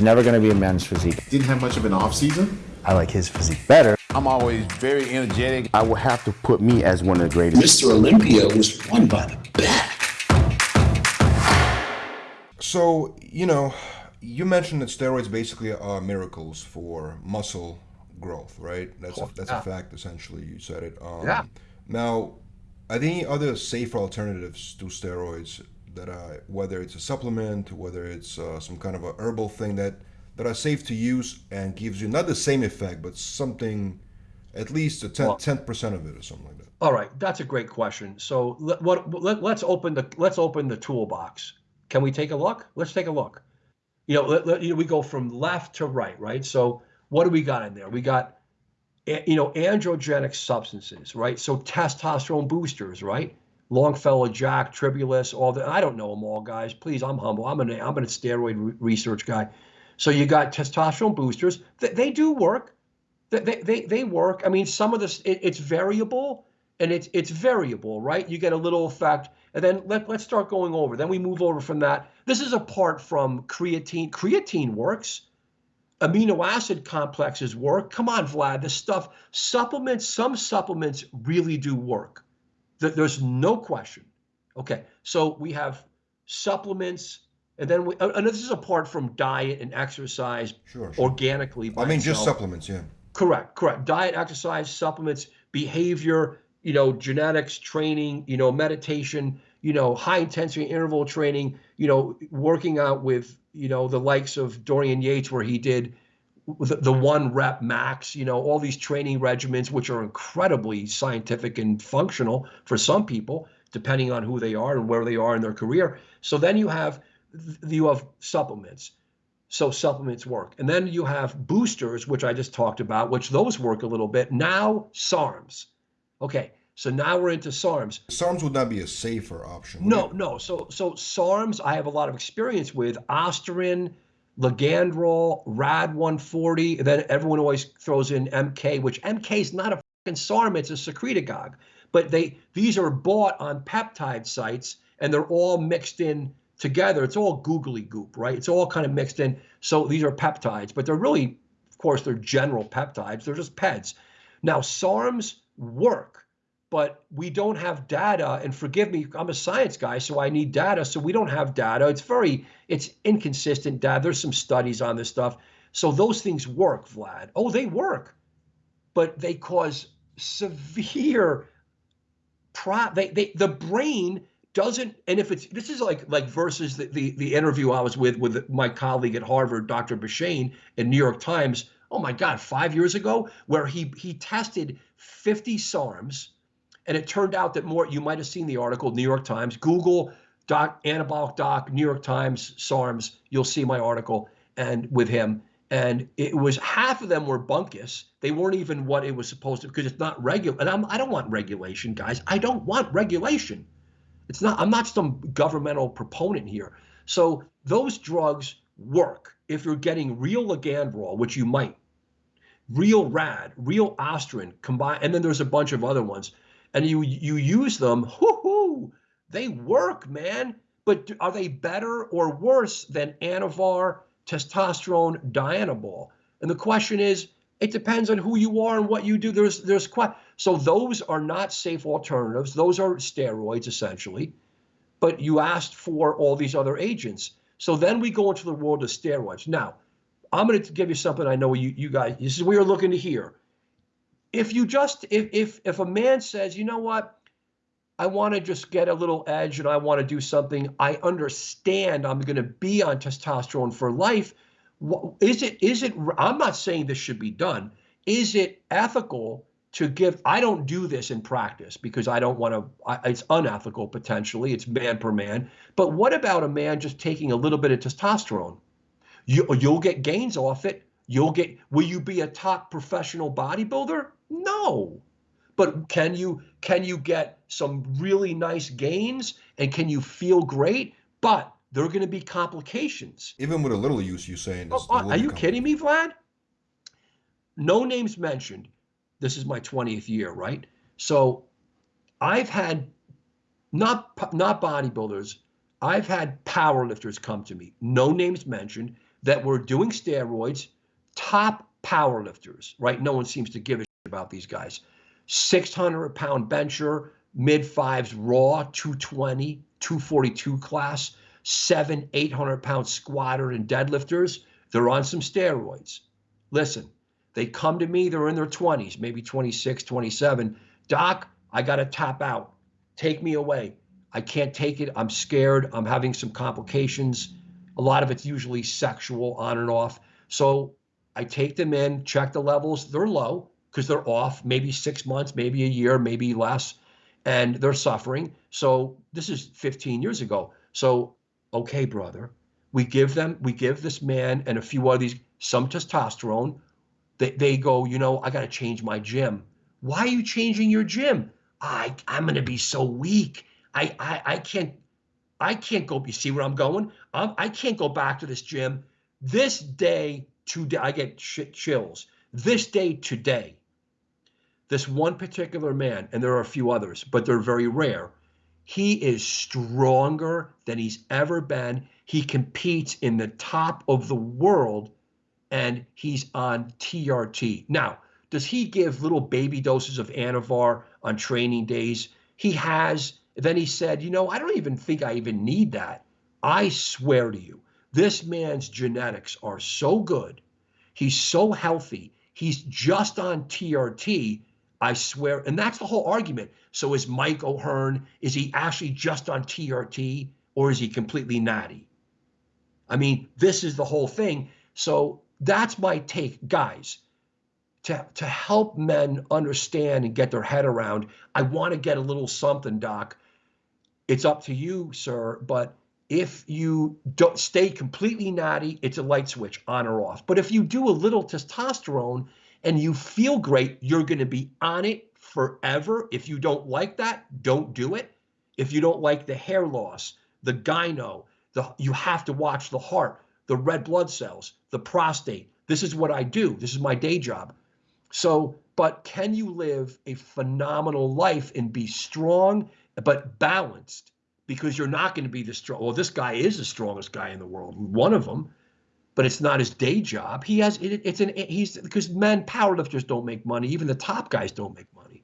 was never going to be a men's physique. Didn't have much of an off season. I like his physique better. I'm always very energetic. I would have to put me as one of the greatest. Mr. Olympia was won by the back. So, you know, you mentioned that steroids basically are miracles for muscle growth, right? That's a, that's a fact. Essentially, you said it. Um, Yeah. Now, are there any other safer alternatives to steroids that are whether it's a supplement, whether it's uh, some kind of a herbal thing that that are safe to use and gives you not the same effect, but something at least a 10 percent of it or something like that. All right, that's a great question. So let, what let, let's open the let's open the toolbox. Can we take a look? Let's take a look. You know, let, let- you know, we go from left to right, right? So what do we got in there? We got you know androgenic substances, right? So testosterone boosters, right? Longfellow, Jack, Tribulus, all the I don't know them all, guys. Please, I'm humble. I'm an I'm a steroid re- research guy. So you got testosterone boosters. They, they do work. They, they, they, they work. I mean, some of this it, it's variable and it's it's variable, right? You get a little effect, and then let, let's start going over. Then we move over from that. This is apart from creatine. Creatine works. Amino acid complexes work. Come on, Vlad. This stuff, supplements, some supplements really do work. Th- There's no question. Okay, so we have supplements, and then we, and this is apart from diet and exercise Sure, sure. organically. I mean, just supplements, yeah. Correct, correct. Diet, exercise, supplements, behavior, you know, genetics, training, you know, meditation, you know, high intensity interval training, you know, working out with, you know, the likes of Dorian Yates, where he did the, the one rep max, you know, all these training regimens, which are incredibly scientific and functional for some people, depending on who they are and where they are in their career. So then you have you have supplements so supplements work. And then you have boosters, which I just talked about, which those work a little bit. Now SARMs. Okay, so now we're into SARMs. SARMs would not be a safer option. No, no. So so SARMs I have a lot of experience with. Ostarine, Ligandrol, Rad 140. Then everyone always throws in MK, which MK is not a fucking SARM, it's a secretagogue. But they these are bought on peptide sites and they're all mixed in together. It's all googly goop, right? It's all kind of mixed in. So these are peptides, but they're really, of course, they're general peptides. They're just PEDs. Now, SARMs work, but we don't have data. And forgive me, I'm a science guy, so I need data. So we don't have data. It's very, it's inconsistent data. There's some studies on this stuff. So those things work, Vlad. Oh, they work, but they cause severe pro they, they the brain doesn't and if it's this is like like versus the, the the interview i was with with my colleague at harvard dr Bhasin in new york times oh my god five years ago where he he tested 50 sarms and it turned out that more you might have seen the article new york times google doc anabolic doc new york times sarms you'll see my article and with him and it was half of them were bunkus. They weren't even what it was supposed to because it's not regular. And I'm, I don't want regulation, guys. I don't want regulation. It's not. I'm not some governmental proponent here. So those drugs work if you're getting real Ligandrol, which you might, real Rad, real Ostarine combined, and then there's a bunch of other ones, and you you use them. Whoo-hoo, they work, man. But are they better or worse than Anavar? testosterone dianabol and the question is it depends on who you are and what you do there's there's quite so those are not safe alternatives those are steroids essentially but you asked for all these other agents so then we go into the world of steroids now i'm going to give you something i know you you guys this is what you're looking to hear if you just if if if a man says you know what I want to just get a little edge and I want to do something. I understand I'm going to be on testosterone for life. Is it, is it, I'm not saying this should be done. Is it ethical to give, I don't do this in practice because I don't want to, it's unethical potentially. It's man per man. But what about a man just taking a little bit of testosterone? You, you'll get gains off it. You'll get, will you be a top professional bodybuilder? No. But can you can you get some really nice gains and can you feel great? But there are going to be complications. Even with a little use, you're saying. Oh, oh this, there are you kidding me vlad? No names mentioned. This is my 20th year right? So i've had not not bodybuilders i've had powerlifters come to me no names mentioned that were doing steroids, top powerlifters, right? No one seems to give a about these guys. 600 pound bencher, mid fives raw, 220, 242 class, seven, 800 pound squatter and deadlifters. They're on some steroids. Listen, they come to me, they're in their 20s, maybe 26, 27. Doc, I got to tap out. Take me away. I can't take it. I'm scared. I'm having some complications. A lot of it's usually sexual on and off. So I take them in, check the levels. They're low because they're off, maybe six months, maybe a year, maybe less, and they're suffering. So this is 15 years ago. So, okay, brother, we give them, we give this man and a few of these some testosterone. They, they go, you know, I got to change my gym. Why are you changing your gym? I, I'm going to be so weak. I, I, I can't, I can't go. You see where I'm going? I'm, I can't go back to this gym. This day today, I get ch- chills. This day today, this one particular man, and there are a few others, but they're very rare. He is stronger than he's ever been. He competes in the top of the world, and he's on TRT. Now, does he give little baby doses of Anavar on training days? He has. Then he said, You know, I don't even think I even need that. I swear to you, this man's genetics are so good. He's so healthy. He's just on TRT. I swear. And that's the whole argument. So is Mike O'Hearn, is he actually just on TRT or is he completely natty? I mean, this is the whole thing. So that's my take, guys. To, to help men understand and get their head around, I want to get a little something, Doc. It's up to you, sir. But if you don't stay completely natty, it's a light switch on or off. But if you do a little testosterone and you feel great, you're going to be on it forever. If you don't like that, don't do it. If you don't like the hair loss, the gyno, the you have to watch the heart, the red blood cells, the prostate. This is what I do. This is my day job. So, but can you live a phenomenal life and be strong but balanced? Because you're not going to be the strong. Well, this guy is the strongest guy in the world, one of them, but it's not his day job. He has it, it's an he's because men powerlifters don't make money. Even the top guys don't make money.